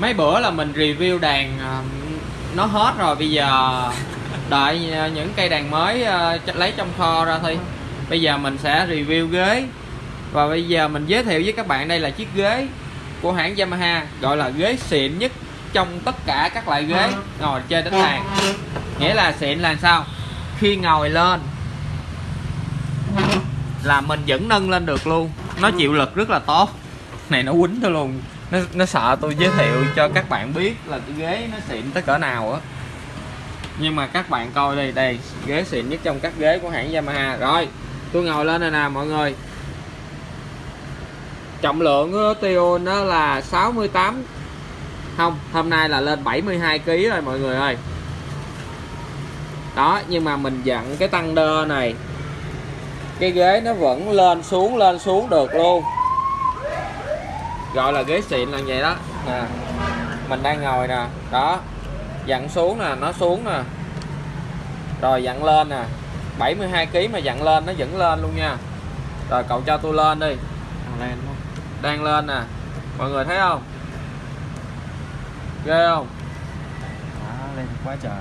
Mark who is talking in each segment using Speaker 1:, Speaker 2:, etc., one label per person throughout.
Speaker 1: mấy bữa là mình review đàn ờ, nó hết rồi, bây giờ đợi ờ, những cây đàn mới ờ, lấy trong kho ra thôi. Bây giờ mình sẽ review ghế. Và bây giờ mình giới thiệu với các bạn, đây là chiếc ghế của hãng Yamaha, gọi là ghế xịn nhất trong tất cả các loại ghế ngồi chơi đánh đàn nghĩa là xịn là sao? Khi ngồi lên là mình vẫn nâng lên được luôn. Nó chịu lực rất là tốt. Này, nó quýnh tôi luôn nó, nó sợ tôi giới thiệu cho các bạn biết là cái ghế nó xịn tới cỡ nào á. Nhưng mà các bạn coi đây đây ghế xịn nhất trong các ghế của hãng Yamaha. Rồi tôi ngồi lên đây nè mọi người. Trọng lượng của tiêu nó là 68 không hôm nay là lên 72 kg rồi mọi người ơi. Đó nhưng mà mình dặn cái tăng đơ này cái ghế nó vẫn lên xuống lên xuống được luôn gọi là ghế xịn là vậy đó. Nè mình đang ngồi nè đó dặn xuống nè nó xuống nè. Rồi dặn lên nè 72 kg mà dặn lên nó vẫn lên luôn nha. Rồi cậu cho tôi lên đi.
Speaker 2: Lên
Speaker 1: đang lên nè mọi người thấy không? Ghê không?
Speaker 2: Đó, lên quá trời đó.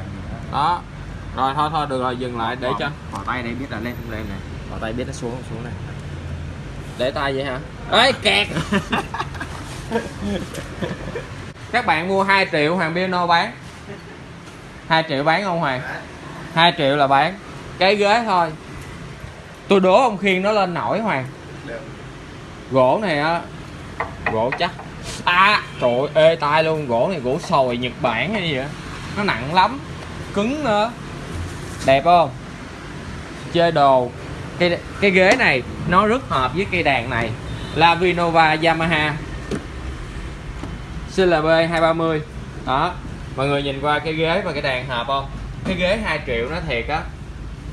Speaker 1: đó rồi thôi thôi được rồi dừng lại để cho
Speaker 2: Bỏ tay đây biết là lên không lên này. Bỏ tay biết nó xuống không? Xuống này.
Speaker 1: để tay vậy hả? Ấy kẹt các bạn mua 2 triệu hoàng piano bán. 2 triệu bán không hoàng? 2 triệu là bán. Cái ghế thôi. Tôi đố ông khiên nó lên nổi hoàng. Gỗ này á, gỗ chắc. À trời ê tai luôn. Gỗ này gỗ sồi nhật bản hay gì vậy nó nặng lắm. Cứng nữa. Đẹp không? Chơi đồ. Cái cái ghế này nó rất hợp với cây đàn này. Là Vinova Yamaha. CLB 230 đó mọi người nhìn qua cái ghế và cái đàn hợp không? Cái ghế 2 triệu nó thiệt á.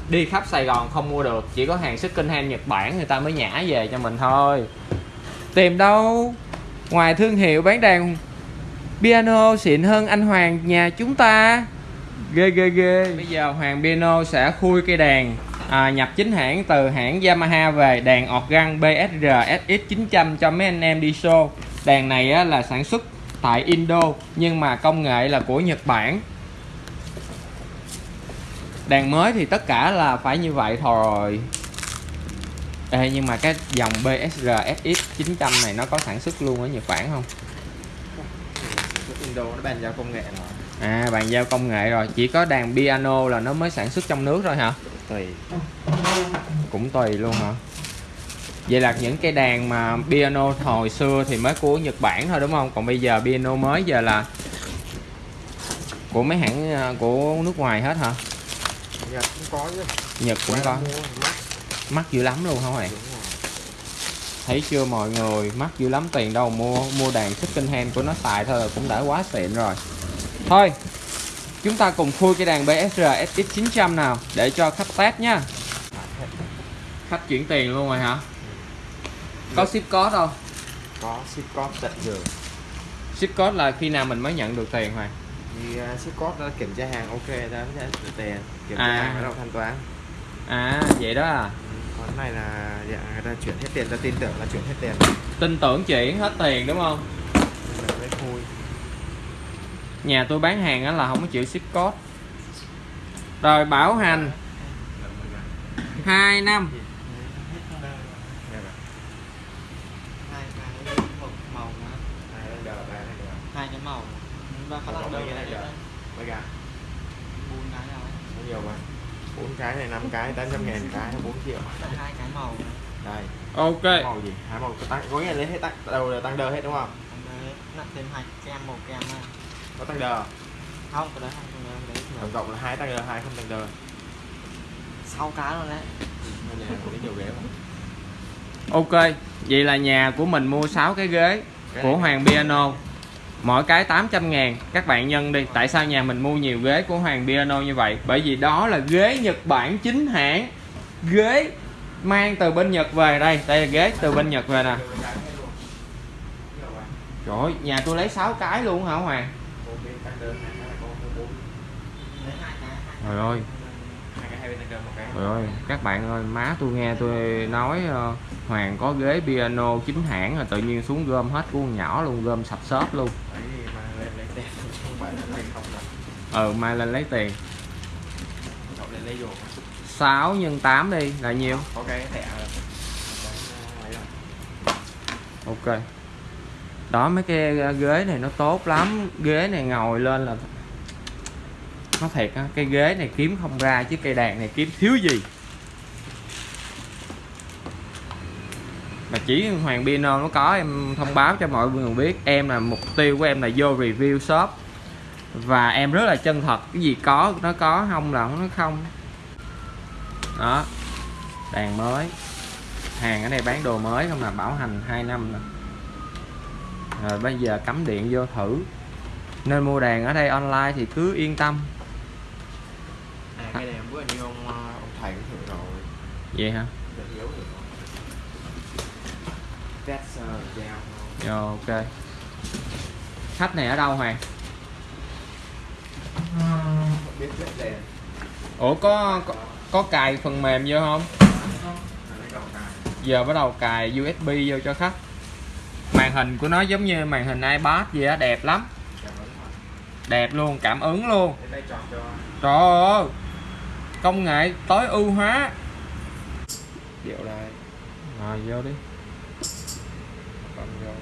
Speaker 1: Đi khắp Sài Gòn không mua được chỉ có hàng second hand Nhật Bản người ta mới nhả về cho mình thôi. Tìm đâu? Ngoài thương hiệu bán đàn piano xịn hơn anh Hoàng nhà chúng ta. Ghê ghê ghê. Bây giờ Hoàng piano sẽ khui cây đàn à, nhập chính hãng từ hãng Yamaha về đàn organ BSR SX900 cho mấy anh em đi show. Đàn này á, là sản xuất tại Indo nhưng mà công nghệ là của Nhật Bản. Đàn mới thì tất cả là phải như vậy thôi. Ê, nhưng mà cái dòng BSR SX900 này nó có sản xuất luôn ở Nhật Bản không?
Speaker 2: Indo nó bàn giao công nghệ rồi.
Speaker 1: à bàn giao công nghệ rồi. Chỉ có đàn piano là nó mới sản xuất trong nước thôi hả?
Speaker 2: Tùy.
Speaker 1: cũng tùy luôn hả vậy là những cái đàn mà piano hồi xưa thì mới của Nhật Bản thôi đúng không? Còn bây giờ piano mới giờ là của mấy hãng ờ, của nước ngoài hết hả?
Speaker 2: Nhật cũng có chứ.
Speaker 1: Nhật cũng có.
Speaker 2: Mắc.
Speaker 1: mắc dữ lắm luôn hả mày? Thấy chưa mọi người? Mắc dữ lắm tiền đâu mua mua đàn second hand của nó xài thôi là cũng đã quá xịn rồi. Thôi chúng ta cùng khui cái đàn BSR SX900 nào để cho khách test nha. Khách chuyển tiền luôn rồi hả có ship code không
Speaker 2: Có ship code tận giường.
Speaker 1: ship code là khi nào mình mới nhận được tiền hoàng
Speaker 2: Thì uh, ship code nó kiểm tra hàng ok sẽ được tiền. Kiểm tra
Speaker 1: À.
Speaker 2: hàng bắt đầu thanh toán.
Speaker 1: à vậy đó à
Speaker 2: Còn cái này là dạng người ta chuyển hết tiền, ta tin tưởng là chuyển hết tiền.
Speaker 1: tin tưởng chuyển hết tiền đúng không
Speaker 2: Mình mới khui.
Speaker 1: nhà tôi bán hàng á là không có chịu ship code rồi bảo hành 2 năm
Speaker 2: Nghe bảo,
Speaker 3: hai cái một màu nữa
Speaker 2: hai cái đờ, ba cái đờ.
Speaker 3: hai cái màu.
Speaker 2: Có
Speaker 3: lăng
Speaker 2: mấy
Speaker 3: đâu
Speaker 2: cái này đờ. Mấy cái?
Speaker 3: bốn cái nào ấy.
Speaker 2: Có nhiều mà. bốn cái này năm cái 800 ngàn cái 4 triệu.
Speaker 3: Hai cái màu
Speaker 2: đây.
Speaker 1: Ok.
Speaker 2: Màu gì? Hai màu. Tăng có nghĩa là lấy hết tăng đầu là tăng đờ hết đúng không?
Speaker 3: Còn đấy nặng thêm hai kem một kem nữa
Speaker 2: có tăng đờ
Speaker 3: không cái đấy không cái đấy đấy
Speaker 2: tổng cộng là hai tăng đờ hai không tăng đờ
Speaker 3: sáu cái rồi đấy.
Speaker 2: Nên nhà có nhiều ghế không
Speaker 1: ok. Vậy là nhà của mình mua 6 cái ghế
Speaker 2: Cái
Speaker 1: của
Speaker 2: này-
Speaker 1: Hoàng Piano mỗi cái 800 ngàn các bạn nhân đi. Tại sao nhà mình mua nhiều ghế của Hoàng Piano như vậy? Bởi vì đó là ghế Nhật Bản chính hãng. Ghế mang từ bên Nhật về đây. Đây là ghế từ bên Nhật về nè. Trời ơi, nhà tôi lấy 6 cái luôn hả Hoàng? Trời ơi ơi, các bạn ơi, má tôi nghe tôi nói ờ, Hoàng có ghế piano chính hãng rồi tự nhiên xuống gom hết của con nhỏ luôn, gom sạch xốp luôn. ừ mai lên lấy tiền.
Speaker 2: Vô
Speaker 1: 6 nhân 8 đi là nhiêu
Speaker 2: rồi
Speaker 1: ok. Đó mấy cái ghế này nó tốt lắm. Ghế này ngồi lên là nó thiệt á, cái ghế này kiếm không ra, chứ cây đàn này kiếm thiếu gì. Mà chỉ Hoàng Piano nó có em thông báo cho mọi người biết, em là mục tiêu của em là vô review shop. Và em rất là chân thật, cái gì có, nó có không là nó không. Đó, đàn mới. Hàng ở đây bán đồ mới không là bảo hành 2 năm rồi rồi bây giờ cắm điện vô thử. Nên mua đàn ở đây online thì cứ yên tâm
Speaker 2: cái này bữa như ông ờ, ông thầy cũng thử rồi.
Speaker 1: Vậy hả?
Speaker 2: Yếu được test thôi.
Speaker 1: Rồi ok. Khách này ở đâu Hoàng
Speaker 2: đèn
Speaker 1: ủa có có, có cài phần mềm vô không? Giờ bắt đầu cài USB vô cho khách. Màn hình của nó giống như màn hình iPad vậy á đẹp lắm. Đẹp luôn cảm ứng luôn. Trời ơi công nghệ tối ưu hóa.
Speaker 2: Điệu lại
Speaker 1: rồi vô đi.
Speaker 2: Rồi,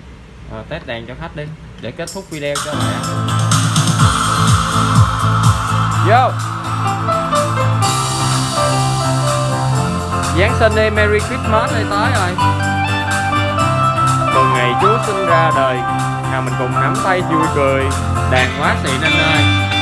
Speaker 1: à, test đèn cho khách đi để kết thúc video cho mẹ. Vô. Giáng sinh đi Merry Christmas đi tới rồi. Mừng ngày Chúa sinh ra đời Nào mình cùng nắm tay vui cười Đàn quá xịn anh ơi